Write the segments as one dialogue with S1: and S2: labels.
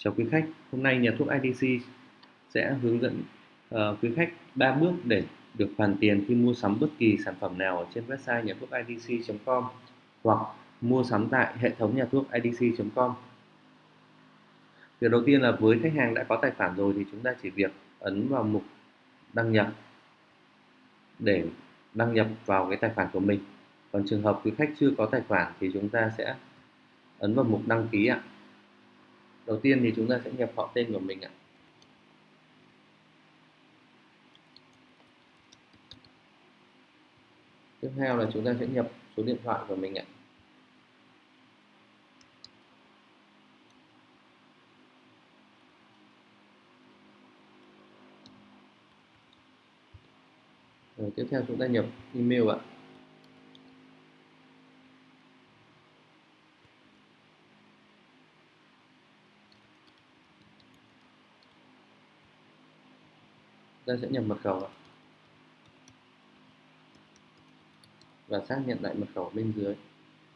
S1: Chào quý khách, hôm nay nhà thuốc IDC sẽ hướng dẫn uh, quý khách 3 bước để được hoàn tiền khi mua sắm bất kỳ sản phẩm nào ở trên website nhà thuốc idc.com hoặc mua sắm tại hệ thống nhà thuốc idc.com. Việc đầu tiên là với khách hàng đã có tài khoản rồi thì chúng ta chỉ việc ấn vào mục đăng nhập để đăng nhập vào cái tài khoản của mình. Còn trường hợp quý khách chưa có tài khoản thì chúng ta sẽ ấn vào mục đăng ký ạ đầu tiên thì chúng ta sẽ nhập họ tên của mình ạ. Tiếp theo là chúng ta sẽ nhập số điện thoại của mình ạ. Rồi, tiếp theo chúng ta nhập email ạ. Ta sẽ nhập mật khẩu và xác nhận lại mật khẩu bên dưới,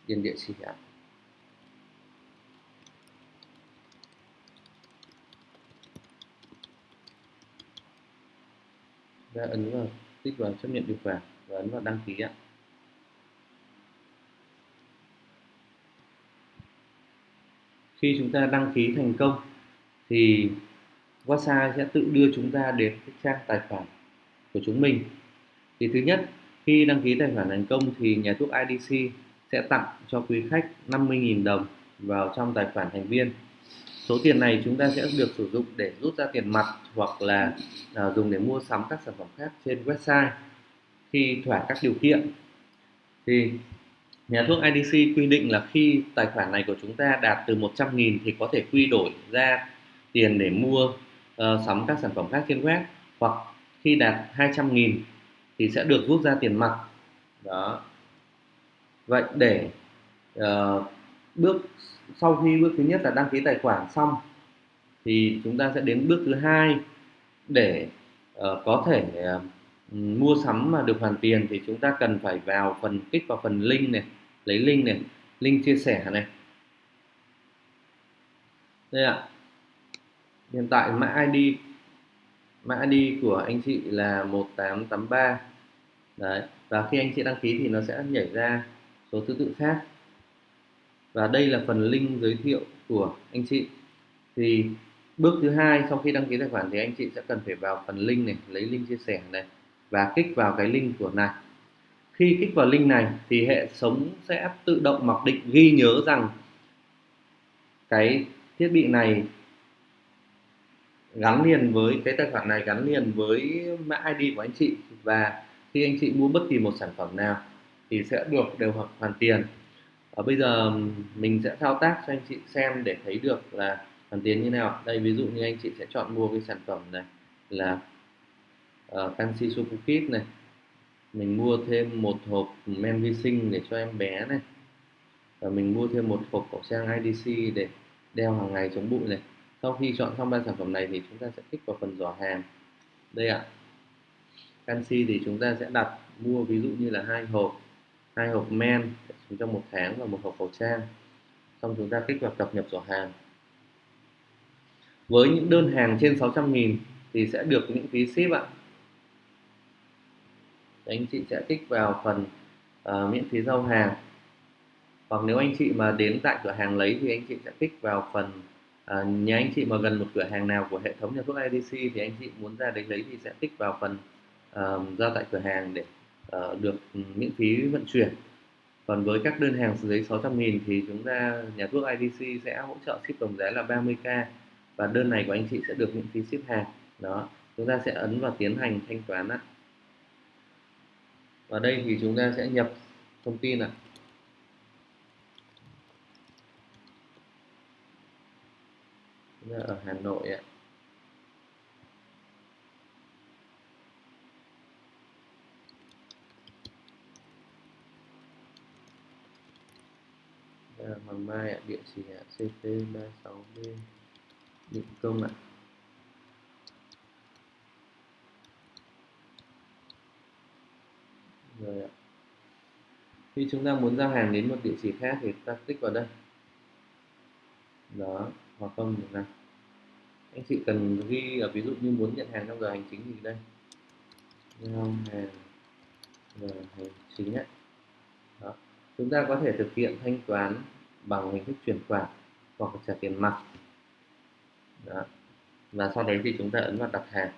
S1: điền địa chỉ ạ. Ta ấn vào, tích vào, chấp nhận điều khoản và ấn vào đăng ký ạ. Khi chúng ta đăng ký thành công thì WhatsApp sẽ tự đưa chúng ta đến cái trang tài khoản của chúng mình. Thì thứ nhất khi đăng ký tài khoản thành công thì nhà thuốc IDC sẽ tặng cho quý khách 50.000 đồng vào trong tài khoản thành viên. Số tiền này chúng ta sẽ được sử dụng để rút ra tiền mặt hoặc là à, dùng để mua sắm các sản phẩm khác trên website khi thỏa các điều kiện. Thì nhà thuốc IDC quy định là khi tài khoản này của chúng ta đạt từ 100.000 thì có thể quy đổi ra tiền để mua uh, sắm các sản phẩm khác trên web. Hoặc khi đạt 200.000 thì sẽ được rút ra tiền mặt. Đó. Vậy để uh, bước sau khi bước thứ nhất là đăng ký tài khoản xong thì chúng ta sẽ đến bước thứ hai để uh, có thể uh, mua sắm mà được hoàn tiền thì chúng ta cần phải vào phần kích vào phần link này lấy link này link chia sẻ này. Đây ạ hiện tại mã ID mã ID của anh chị là 1883 đấy, và khi anh chị đăng ký thì nó sẽ nhảy ra số thứ tự khác. Và đây là phần link giới thiệu của anh chị. Thì bước thứ hai, sau khi đăng ký tài khoản thì anh chị sẽ cần phải vào phần link này, lấy link chia sẻ này, và kích vào cái link của này. Khi kích vào link này thì hệ thống sẽ tự động mặc định ghi nhớ rằng cái thiết bị này gắn liền với cái tài khoản này gắn liền với mã ID của anh chị. Và khi anh chị mua bất kỳ một sản phẩm nào thì sẽ được đều hợp hoàn tiền. Ở bây giờ mình sẽ thao tác cho anh chị xem để thấy được là hoàn tiền như nào. Đây ví dụ như anh chị sẽ chọn mua cái sản phẩm này là ờ, uh, canxi Sopukit này. Mình mua thêm một hộp men vi sinh để cho em bé này. Và mình mua thêm một hộp khẩu trang IDC để đeo hàng ngày chống bụi này sau khi chọn xong ba sản phẩm này thì chúng ta sẽ kích vào phần giỏ hàng đây ạ. Canxi thì chúng ta sẽ đặt mua ví dụ như là hai hộp hai hộp men trong một tháng và một hộp khẩu trang. Xong chúng ta kích vào cập nhật giỏ hàng với những đơn hàng trên 600.000 thì sẽ được những phí ship ạ. Anh chị sẽ kích vào phần uh, miễn phí giao hàng. Hoặc nếu anh chị mà đến tại cửa hàng lấy thì anh chị sẽ kích vào phần à, nhà anh chị mà gần một cửa hàng nào của hệ thống nhà thuốc IDC thì anh chị muốn ra đấy lấy thì sẽ tích vào phần uh, ra tại cửa hàng để uh, được miễn phí vận chuyển. Còn với các đơn hàng dưới 600.000 thì chúng ta nhà thuốc IDC sẽ hỗ trợ ship tổng giá là 30k và đơn này của anh chị sẽ được miễn phí ship hàng. Đó chúng ta sẽ ấn vào tiến hành thanh toán ạ. Và đây thì chúng ta sẽ nhập thông tin ạ. Ở Hà Nội ạ. Hoàng Mai ạ, địa chỉ ạ, CP36B Định Công ạ. Rồi ạ. Khi chúng ta muốn giao hàng đến một địa chỉ khác thì ta tích vào đây. Đó hoặc không được này anh chị cần ghi ở ví dụ như muốn nhận hàng trong giờ hành chính thì đây giao hàng, giờ hành chính ấy. Đó. chúng ta có thể thực hiện thanh toán bằng hình thức chuyển khoản hoặc trả tiền mặt Đó. và sau đấy thì chúng ta ấn vào đặt hàng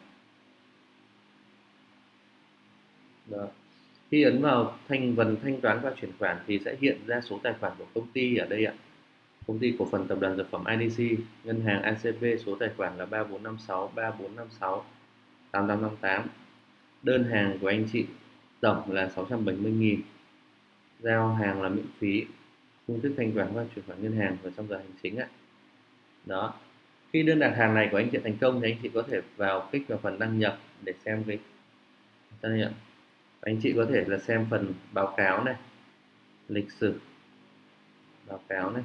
S1: Đó. khi ấn vào thanh phần thanh toán và chuyển khoản thì sẽ hiện ra số tài khoản của công ty ở đây ạ công ty cổ phần tập đoàn dược phẩm IDC ngân hàng ACB số tài khoản là 3456 3456 8858 đơn hàng của anh chị tổng là 670.000 giao hàng là miễn phí, phương thức thanh toán qua chuyển khoản ngân hàng và trong giờ hành chính ạ đó. Khi đơn đặt hàng này của anh chị thành công thì anh chị có thể vào kích vào phần đăng nhập để xem cái, đăng nhập. Anh chị có thể là xem phần báo cáo này, lịch sử, báo cáo này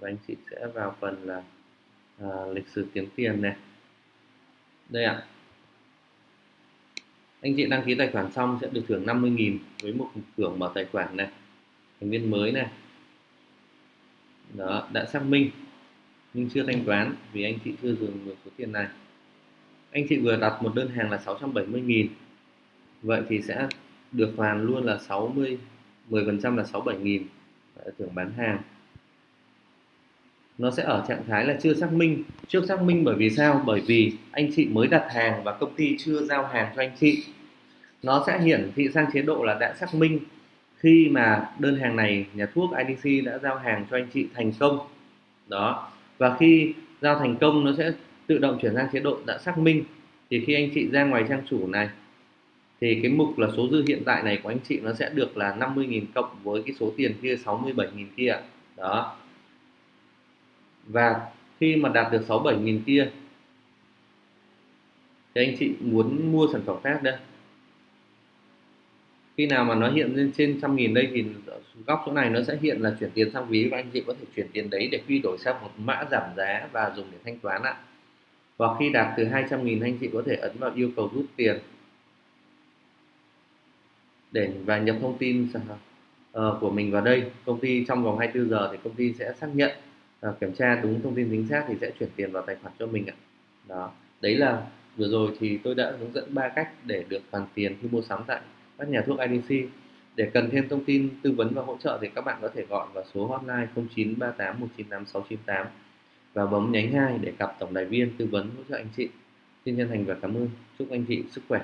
S1: và anh chị sẽ vào phần là à, lịch sử kiếm tiền này. Đây ạ. Anh chị đăng ký tài khoản xong sẽ được thưởng 50.000 với một thưởng mở tài khoản này. Thành viên mới này. Đó đã xác minh nhưng chưa thanh toán vì anh chị chưa dùng được số tiền này. Anh chị vừa đặt một đơn hàng là 670.000 vậy thì sẽ được hoàn luôn là 60 10% là 67.000 thưởng bán hàng nó sẽ ở trạng thái là chưa xác minh. Chưa xác minh bởi vì sao? Bởi vì anh chị mới đặt hàng và công ty chưa giao hàng cho anh chị. Nó sẽ hiển thị sang chế độ là đã xác minh. Khi mà đơn hàng này, nhà thuốc IDC đã giao hàng cho anh chị thành công. Đó. Và khi giao thành công, nó sẽ tự động chuyển sang chế độ đã xác minh. Thì khi anh chị ra ngoài trang chủ này, thì cái mục là số dư hiện tại này của anh chị nó sẽ được là 50.000 cộng với cái số tiền kia 67.000 kia. Đó và khi mà đạt được 67.000 kia, thì anh chị muốn mua sản phẩm khác đây. Khi nào mà nó hiện lên trên trăm nghìn đây thì góc chỗ này nó sẽ hiện là chuyển tiền sang ví, và anh chị có thể chuyển tiền đấy để quy đổi sang một mã giảm giá và dùng để thanh toán ạ. Và khi đạt từ 200 nghìn, anh chị có thể ấn vào yêu cầu rút tiền để và nhập thông tin ờ, của mình vào đây. Công ty trong vòng 24 giờ thì công ty sẽ xác nhận à, kiểm tra đúng thông tin chính xác thì sẽ chuyển tiền vào tài khoản cho mình ạ đó đấy là vừa rồi thì tôi đã hướng dẫn ba cách để được hoàn tiền khi mua sắm tại các nhà thuốc IDC để cần thêm thông tin tư vấn và hỗ trợ thì các bạn có thể gọi vào số hotline 0938 198 698 và bấm nhánh 2 để gặp tổng đài viên tư vấn hỗ trợ anh chị. Xin chân thành và cảm ơn. Chúc anh chị sức khỏe.